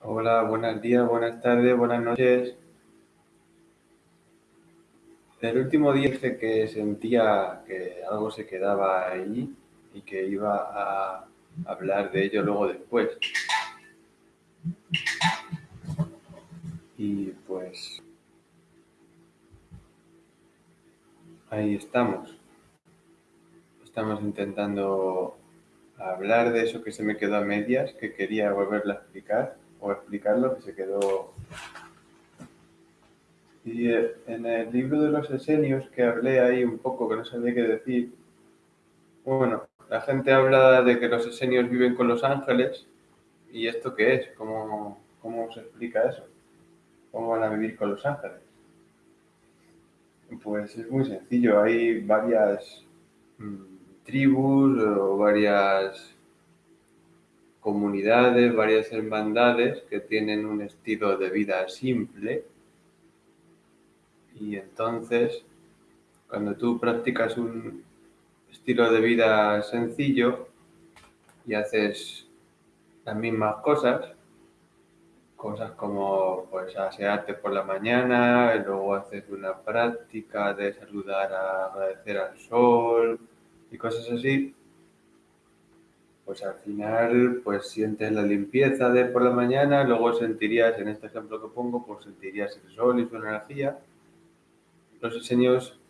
Hola, buenos días, buenas tardes, buenas noches. El último día dije que sentía que algo se quedaba ahí y que iba a hablar de ello luego después. Y pues ahí estamos. Estamos intentando hablar de eso que se me quedó a medias, que quería volverlo a explicar o explicar lo que se quedó. Y eh, en el libro de los esenios que hablé ahí un poco, que no sabía qué decir, bueno, la gente habla de que los esenios viven con los ángeles. ¿Y esto qué es? ¿Cómo, cómo se explica eso? ¿Cómo van a vivir con los ángeles? Pues es muy sencillo. Hay varias mmm, tribus o varias comunidades, varias hermandades que tienen un estilo de vida simple. Y entonces cuando tú practicas un estilo de vida sencillo y haces las mismas cosas, cosas como pues asearte por la mañana, y luego haces una práctica de saludar a agradecer al sol y cosas así, pues al final pues sientes la limpieza de por la mañana, luego sentirías, en este ejemplo que pongo, pues sentirías el sol y su energía. Los diseños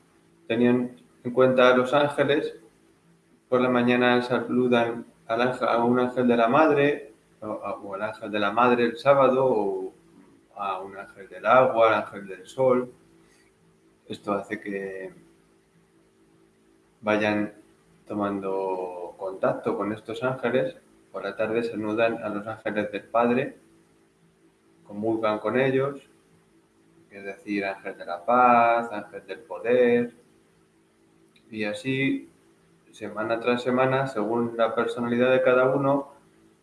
tenían en cuenta a los ángeles, por la mañana saludan a un ángel de la madre, o, o al ángel de la madre el sábado, o a un ángel del agua, al ángel del sol. Esto hace que vayan tomando contacto con estos ángeles, por la tarde se saludan a los ángeles del Padre, comulgan con ellos, es decir, ángel de la paz, ángel del poder, y así, semana tras semana, según la personalidad de cada uno,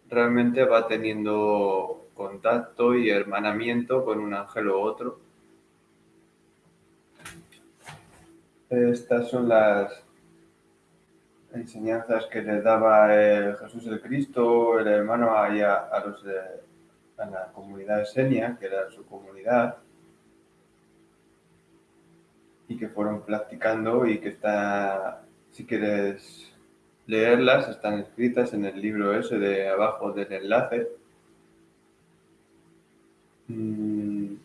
realmente va teniendo contacto y hermanamiento con un ángel u otro. Estas son las enseñanzas que les daba Jesús el Cristo, el hermano, a, los de, a la comunidad de Senia, que era su comunidad, y que fueron practicando y que está, si quieres leerlas, están escritas en el libro ese de abajo del enlace. Mm.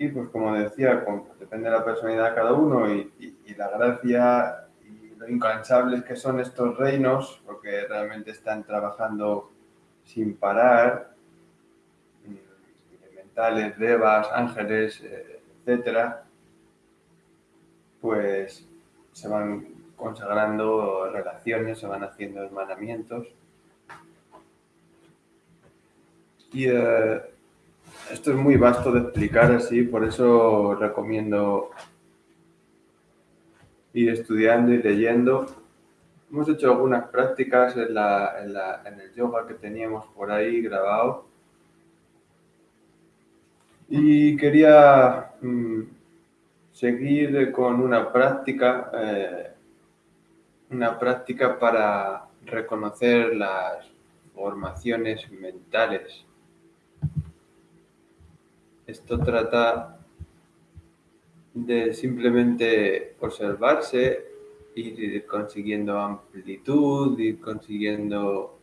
Y pues como decía, depende de la personalidad de cada uno y la gracia lo incansables que son estos reinos, porque realmente están trabajando sin parar, elementales, devas, ángeles, etcétera, pues se van consagrando relaciones, se van haciendo hermanamientos. Y eh, esto es muy vasto de explicar así, por eso recomiendo ir estudiando y leyendo. Hemos hecho algunas prácticas en, la, en, la, en el yoga que teníamos por ahí grabado. Y quería mmm, seguir con una práctica, eh, una práctica para reconocer las formaciones mentales. Esto trata de simplemente observarse, ir consiguiendo amplitud, ir consiguiendo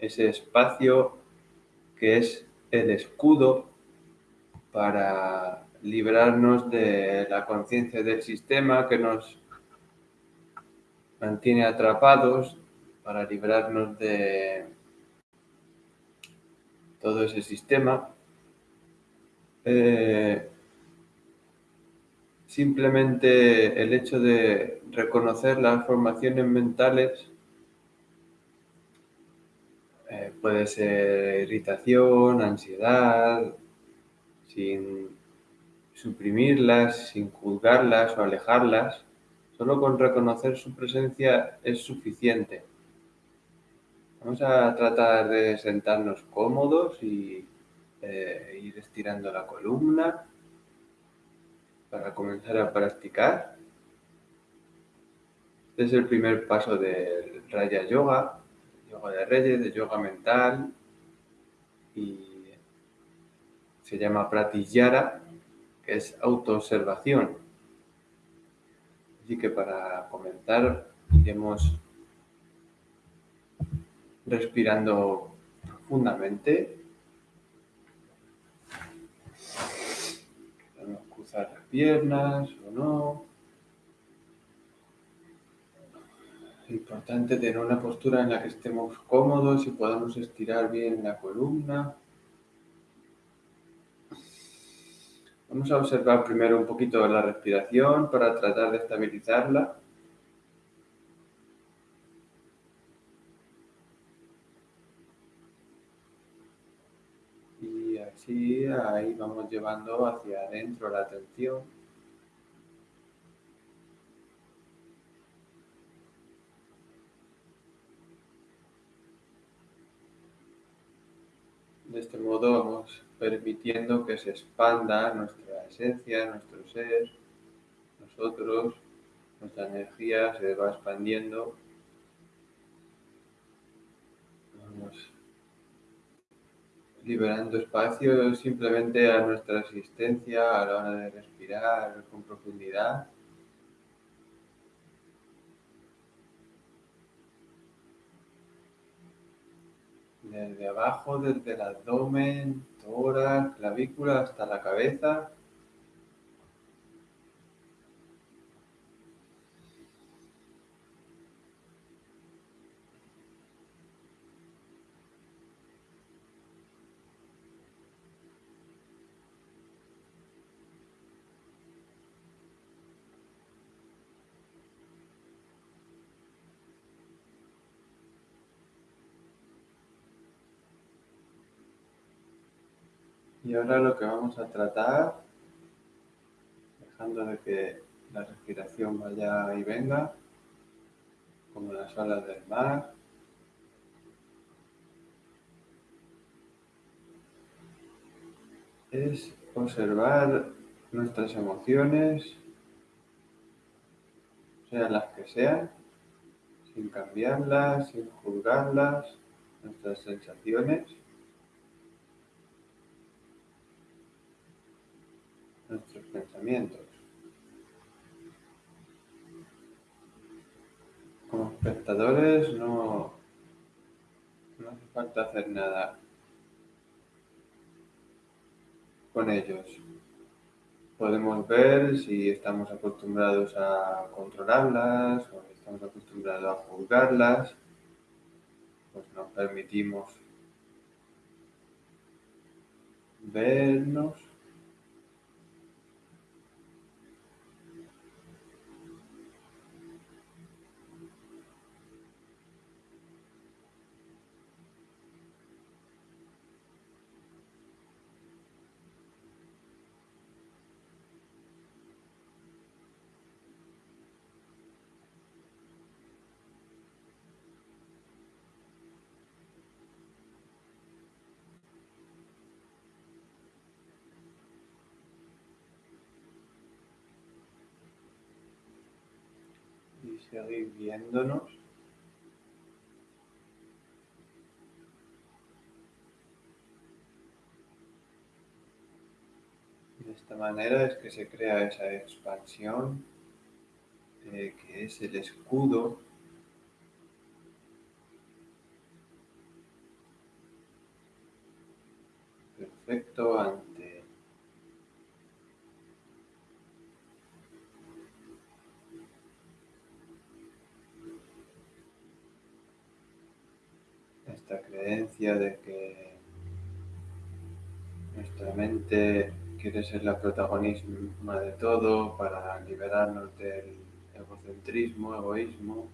ese espacio que es el escudo para librarnos de la conciencia del sistema que nos mantiene atrapados, para librarnos de todo ese sistema. Eh, simplemente el hecho de reconocer las formaciones mentales eh, puede ser irritación, ansiedad, sin suprimirlas, sin juzgarlas o alejarlas, solo con reconocer su presencia es suficiente. Vamos a tratar de sentarnos cómodos y eh, ir estirando la columna para comenzar a practicar. Este es el primer paso del Raya Yoga, yoga de reyes, de yoga mental, y se llama Pratiyara, que es autoobservación. Así que para comenzar iremos respirando profundamente. Podemos cruzar las piernas o no. Importante tener una postura en la que estemos cómodos y podamos estirar bien la columna. Vamos a observar primero un poquito la respiración para tratar de estabilizarla. Y así ahí vamos llevando hacia adentro la atención. De este modo vamos permitiendo que se expanda nuestra esencia, nuestro ser, nosotros, nuestra energía se va expandiendo. Vamos liberando espacio simplemente a nuestra existencia a la hora de respirar con profundidad. Desde abajo, desde el abdomen, tórax, clavícula hasta la cabeza. Y ahora lo que vamos a tratar, dejando de que la respiración vaya y venga, como las olas del mar, es observar nuestras emociones, sean las que sean, sin cambiarlas, sin juzgarlas, nuestras sensaciones. Pensamientos. Como espectadores no, no hace falta hacer nada con ellos. Podemos ver si estamos acostumbrados a controlarlas o si estamos acostumbrados a juzgarlas. Pues nos permitimos vernos seguir viéndonos. De esta manera es que se crea esa expansión eh, que es el escudo perfecto esta creencia de que nuestra mente quiere ser la protagonista de todo para liberarnos del egocentrismo, egoísmo.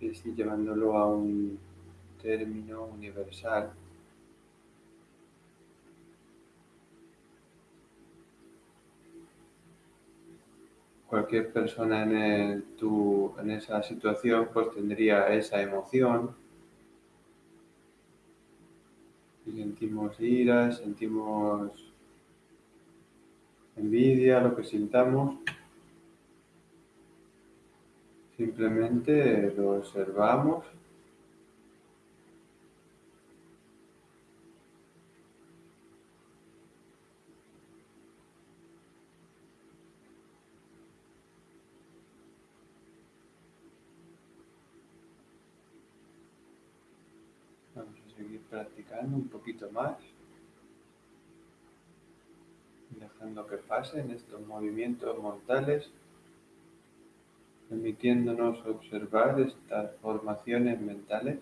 Y así llevándolo a un término universal cualquier persona en, en esa situación pues tendría esa emoción. Sentimos ira, sentimos envidia, lo que sintamos. Si Simplemente lo observamos Vamos a seguir practicando un poquito más, dejando que pasen estos movimientos mortales, permitiéndonos observar estas formaciones mentales.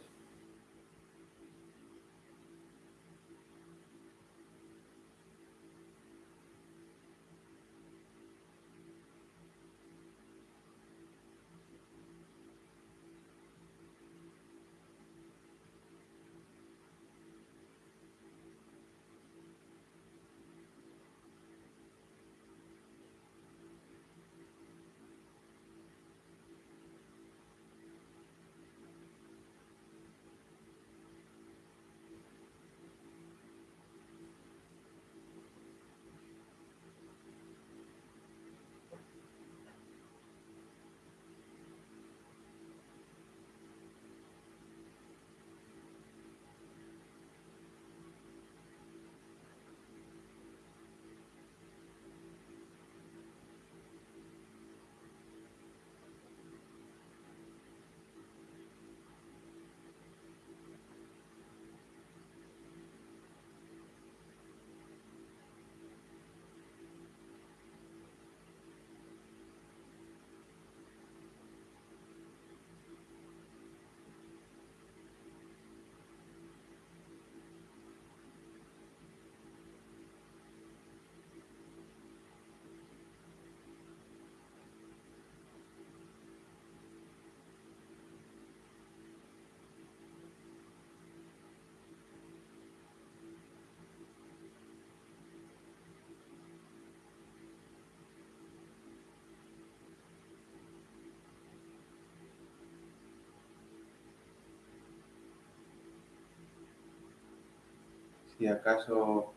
Si acaso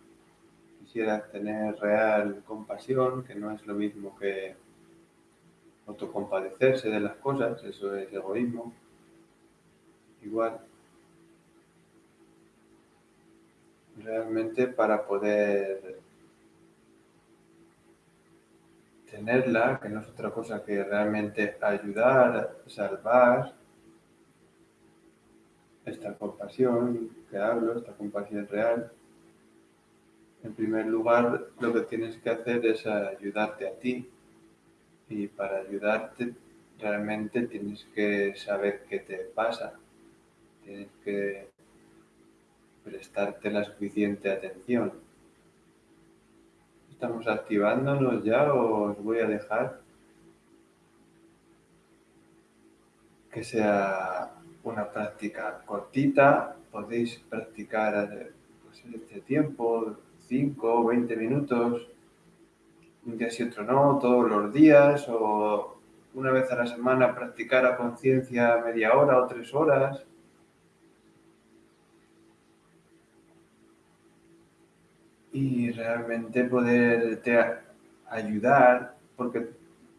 quisieras tener real compasión, que no es lo mismo que autocompadecerse de las cosas, eso es egoísmo, igual. Realmente para poder tenerla, que no es otra cosa que realmente ayudar, salvar, esta compasión que hablo, esta compasión real, en primer lugar lo que tienes que hacer es ayudarte a ti. Y para ayudarte realmente tienes que saber qué te pasa, tienes que prestarte la suficiente atención. ¿Estamos activándonos ya o os voy a dejar que sea una práctica cortita, podéis practicar pues, este tiempo, 5 o 20 minutos, un día sí otro no, todos los días, o una vez a la semana practicar a conciencia media hora o tres horas. Y realmente poderte ayudar, porque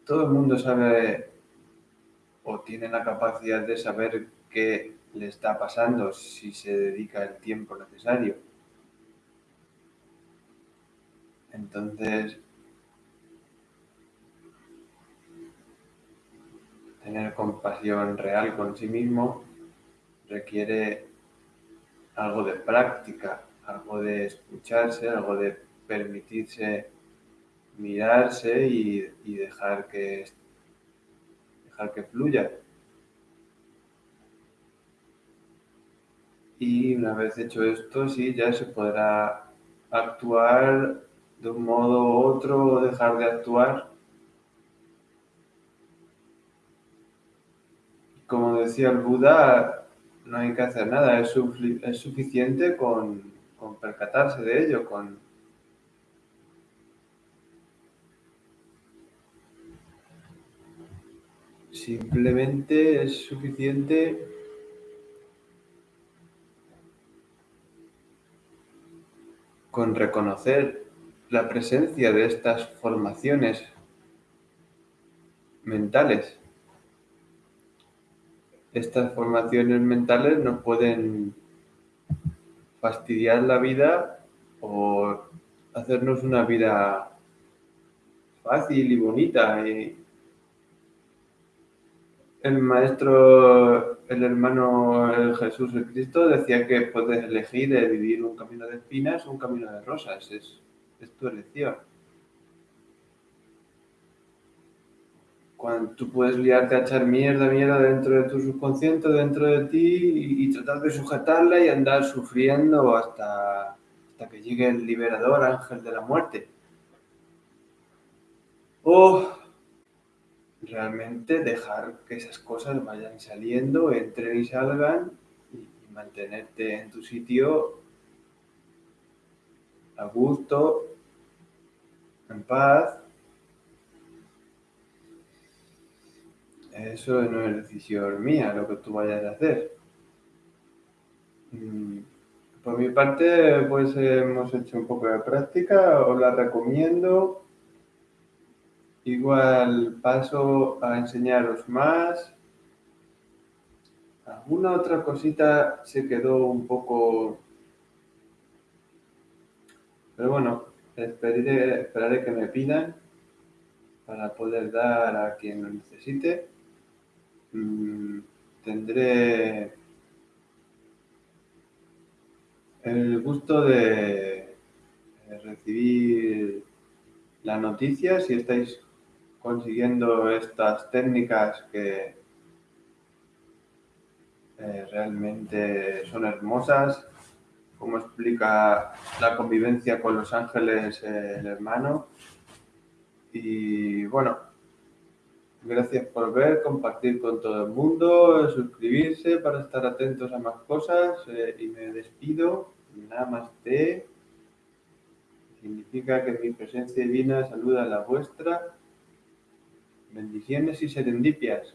todo el mundo sabe o tiene la capacidad de saber qué le está pasando si se dedica el tiempo necesario. Entonces, tener compasión real con sí mismo requiere algo de práctica, algo de escucharse, algo de permitirse mirarse y, dejar que dejar que fluya. Y una vez hecho esto, sí, ya se podrá actuar de un modo u otro o dejar de actuar. Como decía el Buda, no hay que hacer nada, es, es suficiente con, con percatarse de ello, con simplemente es suficiente con reconocer la presencia de estas formaciones mentales estas formaciones mentales nos pueden fastidiar la vida o hacernos una vida fácil y bonita. El maestro, el hermano Jesús el Cristo decía que puedes elegir de vivir un camino de espinas o un camino de rosas. Es, es tu elección. Cuando tú puedes liarte a echar mierda, mierda dentro de tu subconsciente, dentro de ti y, tratar de sujetarla y andar sufriendo hasta, hasta que llegue el liberador, ángel de la muerte. O realmente dejar que esas cosas vayan saliendo, entren y salgan y mantenerte en tu sitio a gusto, en paz. Eso no es decisión mía lo que tú vayas a hacer. Mm, por mi parte, pues hemos hecho un poco de práctica, os la recomiendo. Igual paso a enseñaros más. Alguna otra cosita se quedó un poco... Pero bueno, esperaré, esperaré que me pidan para poder dar a quien lo necesite. Mm, tendré el gusto de recibir la noticia si estáis consiguiendo estas técnicas que eh, realmente son hermosas, como explica la convivencia con los ángeles el hermano. Y bueno, gracias por ver, compartir con todo el mundo, suscribirse para estar atentos a más cosas eh, y me despido. Namaste. Significa que mi presencia divina saluda a la vuestra Bendiciones y serendipias.